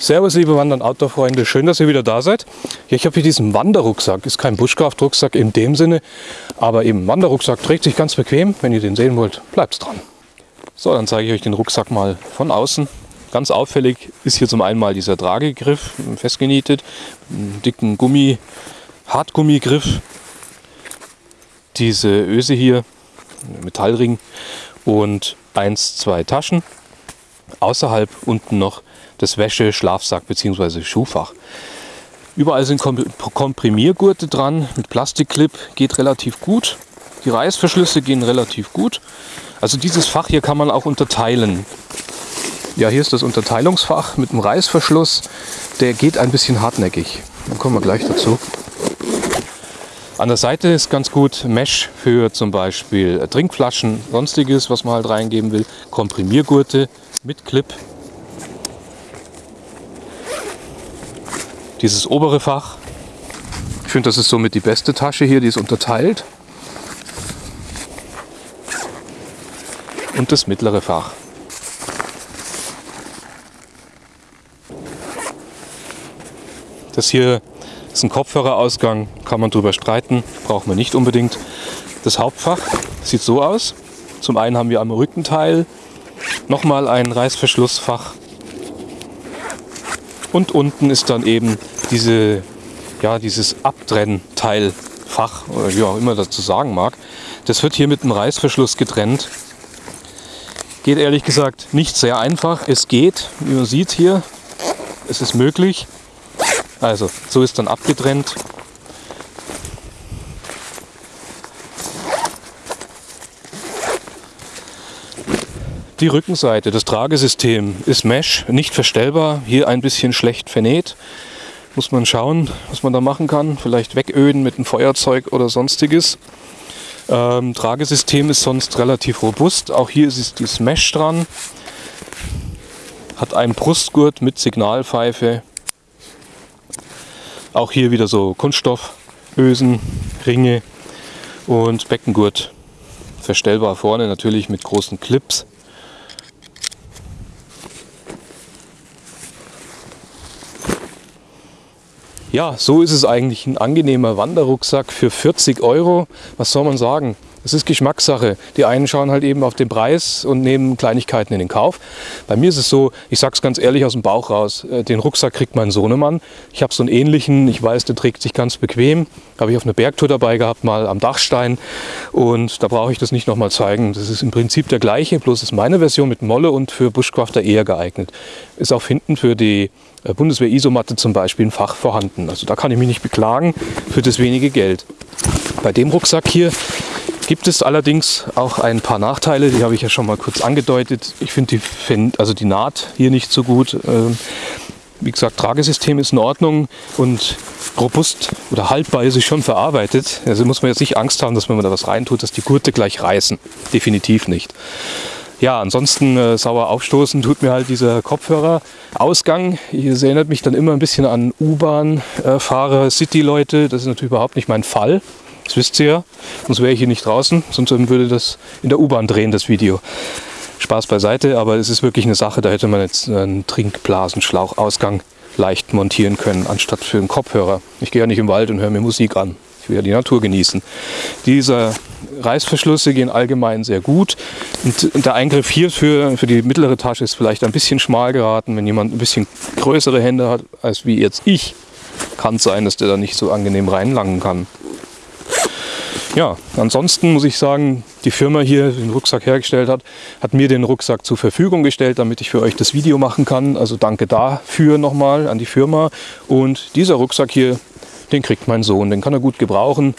Servus liebe Wander- und Outdoor-Freunde, schön, dass ihr wieder da seid. Ja, ich habe hier diesen Wanderrucksack, ist kein Bushcraft-Rucksack in dem Sinne, aber eben Wanderrucksack trägt sich ganz bequem. Wenn ihr den sehen wollt, bleibt dran. So, dann zeige ich euch den Rucksack mal von außen. Ganz auffällig ist hier zum einen mal dieser Tragegriff, festgenietet, einen dicken Gummi, Hartgummigriff. Diese Öse hier, Metallring und eins, zwei Taschen. Außerhalb unten noch das Wäsche-, Schlafsack bzw. Schuhfach. Überall sind Komprimiergurte dran mit Plastikclip, geht relativ gut. Die Reißverschlüsse gehen relativ gut. Also dieses Fach hier kann man auch unterteilen. Ja, hier ist das Unterteilungsfach mit dem Reißverschluss. Der geht ein bisschen hartnäckig. Dann kommen wir gleich dazu. An der Seite ist ganz gut Mesh für zum Beispiel Trinkflaschen, sonstiges, was man halt reingeben will. Komprimiergurte mit Clip Dieses obere Fach, ich finde, das ist somit die beste Tasche hier, die ist unterteilt. Und das mittlere Fach. Das hier ist ein Kopfhörerausgang, kann man drüber streiten, braucht man nicht unbedingt. Das Hauptfach sieht so aus. Zum einen haben wir am Rückenteil nochmal ein Reißverschlussfach und unten ist dann eben diese, ja, dieses Abtrennteilfach oder wie auch immer dazu sagen mag. Das wird hier mit einem Reißverschluss getrennt. Geht ehrlich gesagt nicht sehr einfach. Es geht, wie man sieht hier, es ist möglich. Also so ist dann abgetrennt. Die Rückenseite, das Tragesystem ist Mesh, nicht verstellbar, hier ein bisschen schlecht vernäht. Muss man schauen, was man da machen kann. Vielleicht wegöden mit einem Feuerzeug oder sonstiges. Ähm, Tragesystem ist sonst relativ robust. Auch hier ist dieses Mesh dran. Hat einen Brustgurt mit Signalpfeife. Auch hier wieder so Kunststoffösen, Ringe und Beckengurt. Verstellbar vorne natürlich mit großen Clips. Ja, so ist es eigentlich ein angenehmer Wanderrucksack für 40 Euro. Was soll man sagen? Es ist Geschmackssache. Die einen schauen halt eben auf den Preis und nehmen Kleinigkeiten in den Kauf. Bei mir ist es so, ich sage es ganz ehrlich aus dem Bauch raus, äh, den Rucksack kriegt mein Sohnemann. Ich habe so einen ähnlichen, ich weiß, der trägt sich ganz bequem. Habe ich auf einer Bergtour dabei gehabt, mal am Dachstein. Und da brauche ich das nicht nochmal zeigen. Das ist im Prinzip der gleiche, bloß ist meine Version mit Molle und für Bushcrafter eher geeignet. Ist auch hinten für die äh, Bundeswehr-Isomatte zum Beispiel ein Fach vorhanden. Also da kann ich mich nicht beklagen für das wenige Geld. Bei dem Rucksack hier gibt es allerdings auch ein paar Nachteile, die habe ich ja schon mal kurz angedeutet. Ich finde die, also die Naht hier nicht so gut. Ähm, wie gesagt, Tragesystem ist in Ordnung und robust oder haltbar ist es schon verarbeitet. Also muss man jetzt nicht Angst haben, dass wenn man da was reintut, dass die Gurte gleich reißen. Definitiv nicht. Ja, ansonsten äh, sauer aufstoßen tut mir halt dieser Kopfhörerausgang. Das erinnert mich dann immer ein bisschen an U-Bahn-Fahrer, City-Leute. Das ist natürlich überhaupt nicht mein Fall. Das wisst ihr ja. Sonst wäre ich hier nicht draußen. Sonst würde das in der U-Bahn drehen, das Video. Spaß beiseite, aber es ist wirklich eine Sache, da hätte man jetzt einen Trinkblasenschlauchausgang leicht montieren können, anstatt für einen Kopfhörer. Ich gehe ja nicht im Wald und höre mir Musik an. Ich will ja die Natur genießen. Diese Reißverschlüsse gehen allgemein sehr gut. Und der Eingriff hier für, für die mittlere Tasche ist vielleicht ein bisschen schmal geraten. Wenn jemand ein bisschen größere Hände hat als wie jetzt ich, kann es sein, dass der da nicht so angenehm reinlangen kann. Ja, ansonsten muss ich sagen, die Firma hier, die den Rucksack hergestellt hat, hat mir den Rucksack zur Verfügung gestellt, damit ich für euch das Video machen kann. Also danke dafür nochmal an die Firma. Und dieser Rucksack hier, den kriegt mein Sohn, den kann er gut gebrauchen.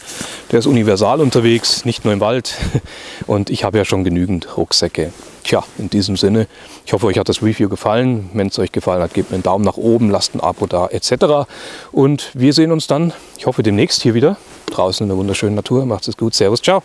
Der ist universal unterwegs, nicht nur im Wald. Und ich habe ja schon genügend Rucksäcke. Tja, in diesem Sinne, ich hoffe, euch hat das Review gefallen. Wenn es euch gefallen hat, gebt mir einen Daumen nach oben, lasst ein Abo da, etc. Und wir sehen uns dann, ich hoffe, demnächst hier wieder draußen in der wunderschönen Natur. Macht es gut. Servus, ciao.